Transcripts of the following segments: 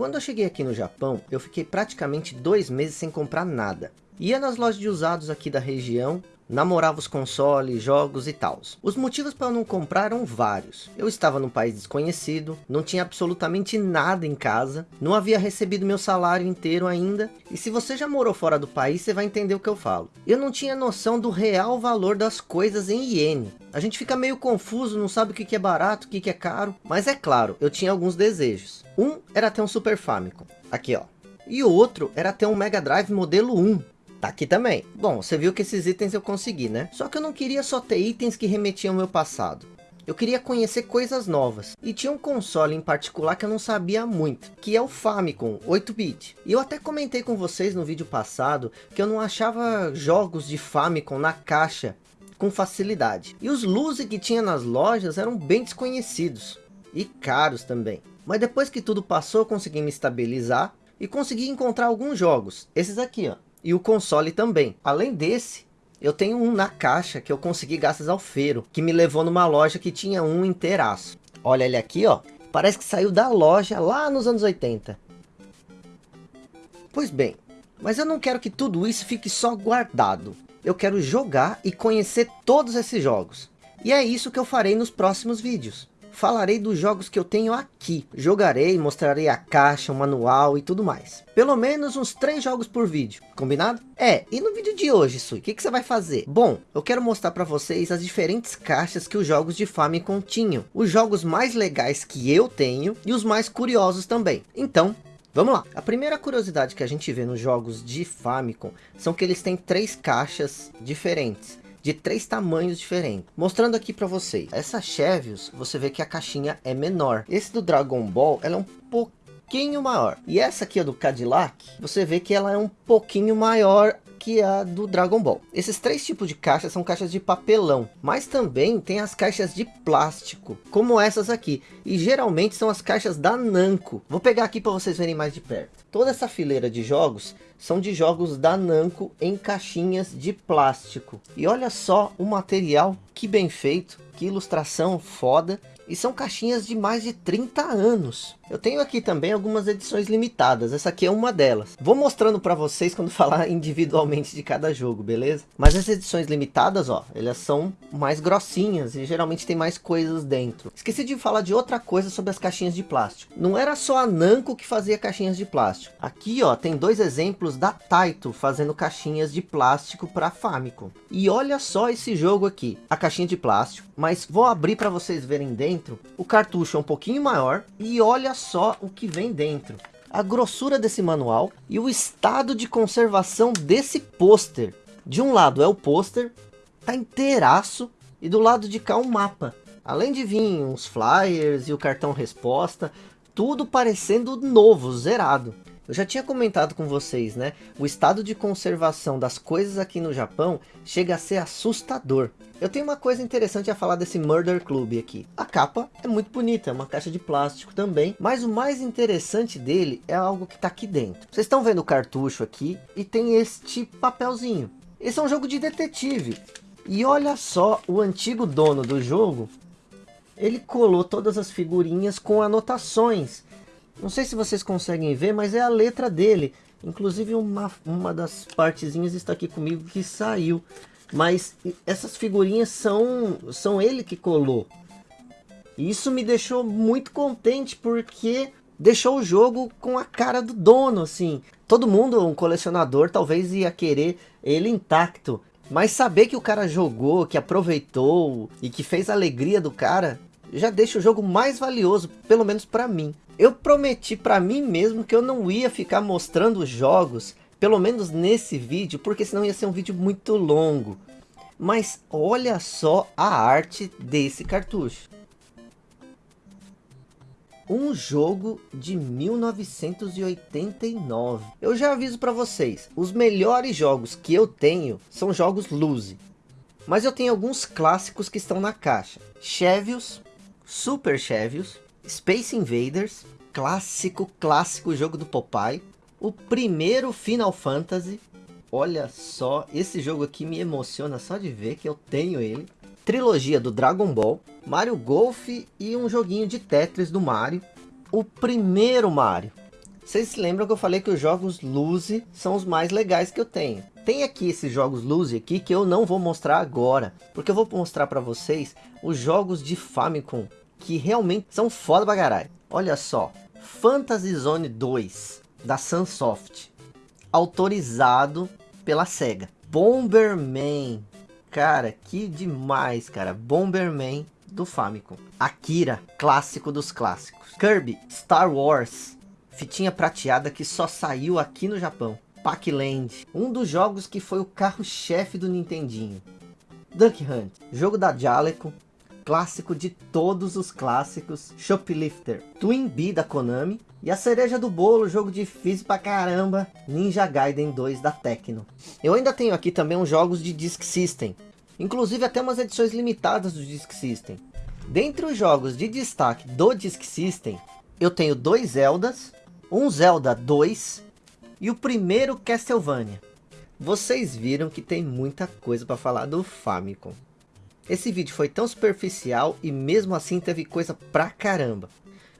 Quando eu cheguei aqui no Japão, eu fiquei praticamente dois meses sem comprar nada. Ia nas lojas de usados aqui da região, namorava os consoles, jogos e tal. Os motivos para não comprar eram vários. Eu estava num país desconhecido, não tinha absolutamente nada em casa, não havia recebido meu salário inteiro ainda, e se você já morou fora do país, você vai entender o que eu falo. Eu não tinha noção do real valor das coisas em iene. A gente fica meio confuso, não sabe o que é barato, o que é caro, mas é claro, eu tinha alguns desejos. Um era ter um Super Famicom, aqui ó. E o outro era ter um Mega Drive modelo 1, Tá aqui também. Bom, você viu que esses itens eu consegui, né? Só que eu não queria só ter itens que remetiam ao meu passado. Eu queria conhecer coisas novas. E tinha um console em particular que eu não sabia muito. Que é o Famicom 8-bit. E eu até comentei com vocês no vídeo passado. Que eu não achava jogos de Famicom na caixa com facilidade. E os Luzi que tinha nas lojas eram bem desconhecidos. E caros também. Mas depois que tudo passou, eu consegui me estabilizar. E consegui encontrar alguns jogos. Esses aqui, ó e o console também. Além desse, eu tenho um na caixa que eu consegui graças ao Feiro, que me levou numa loja que tinha um inteiraço. Olha ele aqui, ó. Parece que saiu da loja lá nos anos 80. Pois bem, mas eu não quero que tudo isso fique só guardado. Eu quero jogar e conhecer todos esses jogos. E é isso que eu farei nos próximos vídeos falarei dos jogos que eu tenho aqui. Jogarei, mostrarei a caixa, o manual e tudo mais. Pelo menos uns três jogos por vídeo, combinado? É, e no vídeo de hoje, Sui, o que, que você vai fazer? Bom, eu quero mostrar para vocês as diferentes caixas que os jogos de Famicom tinham. Os jogos mais legais que eu tenho e os mais curiosos também. Então, Vamos lá. A primeira curiosidade que a gente vê nos jogos de Famicom são que eles têm três caixas diferentes de três tamanhos diferentes. Mostrando aqui para vocês. Essa Chevios, você vê que a caixinha é menor. Esse do Dragon Ball, ela é um pouquinho maior. E essa aqui, a do Cadillac, você vê que ela é um pouquinho maior que a do Dragon Ball. Esses três tipos de caixas são caixas de papelão, mas também tem as caixas de plástico, como essas aqui. E geralmente são as caixas da Namco. Vou pegar aqui para vocês verem mais de perto. Toda essa fileira de jogos são de jogos da Namco em caixinhas de plástico. E olha só o material, que bem feito, que ilustração foda. E são caixinhas de mais de 30 anos. Eu tenho aqui também algumas edições limitadas. Essa aqui é uma delas. Vou mostrando para vocês quando falar individualmente de cada jogo, beleza? Mas as edições limitadas, ó, elas são mais grossinhas e geralmente tem mais coisas dentro. Esqueci de falar de outra coisa sobre as caixinhas de plástico. Não era só a Namco que fazia caixinhas de plástico. Aqui, ó, tem dois exemplos da Taito fazendo caixinhas de plástico para Famicom. E olha só esse jogo aqui. A caixinha de plástico, mas vou abrir para vocês verem dentro o cartucho é um pouquinho maior e olha só o que vem dentro. A grossura desse manual e o estado de conservação desse pôster. De um lado é o pôster, tá inteiraço, e do lado de cá um mapa. Além de vir uns flyers e o cartão resposta, tudo parecendo novo, zerado. Eu já tinha comentado com vocês, né? O estado de conservação das coisas aqui no Japão chega a ser assustador. Eu tenho uma coisa interessante a falar desse Murder Club aqui. A capa é muito bonita, é uma caixa de plástico também. Mas o mais interessante dele é algo que está aqui dentro. Vocês estão vendo o cartucho aqui e tem este papelzinho. Esse é um jogo de detetive. E olha só, o antigo dono do jogo, ele colou todas as figurinhas com anotações não sei se vocês conseguem ver, mas é a letra dele. Inclusive uma, uma das partezinhas está aqui comigo que saiu. Mas essas figurinhas são, são ele que colou. E isso me deixou muito contente porque deixou o jogo com a cara do dono, assim. Todo mundo, um colecionador, talvez ia querer ele intacto. Mas saber que o cara jogou, que aproveitou e que fez a alegria do cara, já deixa o jogo mais valioso, pelo menos para mim. Eu prometi para mim mesmo que eu não ia ficar mostrando jogos, pelo menos nesse vídeo, porque senão ia ser um vídeo muito longo. Mas olha só a arte desse cartucho. Um jogo de 1989. Eu já aviso para vocês, os melhores jogos que eu tenho são jogos Luzi. Mas eu tenho alguns clássicos que estão na caixa. Chevios, Super Chevios, Space Invaders, clássico, clássico jogo do Popeye. O primeiro Final Fantasy. Olha só, esse jogo aqui me emociona só de ver que eu tenho ele. Trilogia do Dragon Ball, Mario Golf e um joguinho de Tetris do Mario. O primeiro Mario. Vocês se lembram que eu falei que os jogos Luzi são os mais legais que eu tenho. Tem aqui esses jogos Luzi aqui que eu não vou mostrar agora. Porque eu vou mostrar para vocês os jogos de Famicom que realmente são foda pra caralho. Olha só, Fantasy Zone 2 da Sunsoft, autorizado pela SEGA. Bomberman, cara, que demais, cara. Bomberman do Famicom. Akira, clássico dos clássicos. Kirby, Star Wars, fitinha prateada que só saiu aqui no Japão. Pac-Land, um dos jogos que foi o carro-chefe do Nintendinho. Duck Hunt, jogo da Jaleco, clássico de todos os clássicos, Shoplifter, Twin Bee da Konami, e a cereja do bolo, jogo difícil pra caramba, Ninja Gaiden 2 da Tecno. Eu ainda tenho aqui também uns jogos de Disk System, inclusive até umas edições limitadas do Disk System. Dentre os jogos de destaque do Disk System, eu tenho dois Zeldas, um Zelda 2 e o primeiro Castlevania. Vocês viram que tem muita coisa para falar do Famicom. Esse vídeo foi tão superficial e mesmo assim teve coisa pra caramba.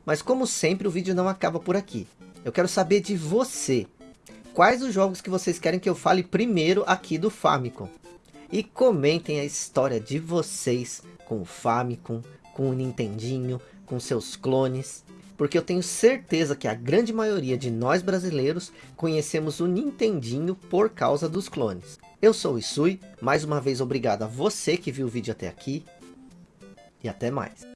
Mas como sempre o vídeo não acaba por aqui. Eu quero saber de você. Quais os jogos que vocês querem que eu fale primeiro aqui do Famicom? E comentem a história de vocês com o Famicom, com o Nintendinho, com seus clones. Porque eu tenho certeza que a grande maioria de nós brasileiros conhecemos o Nintendinho por causa dos clones. Eu sou o Isui, mais uma vez obrigado a você que viu o vídeo até aqui. E até mais.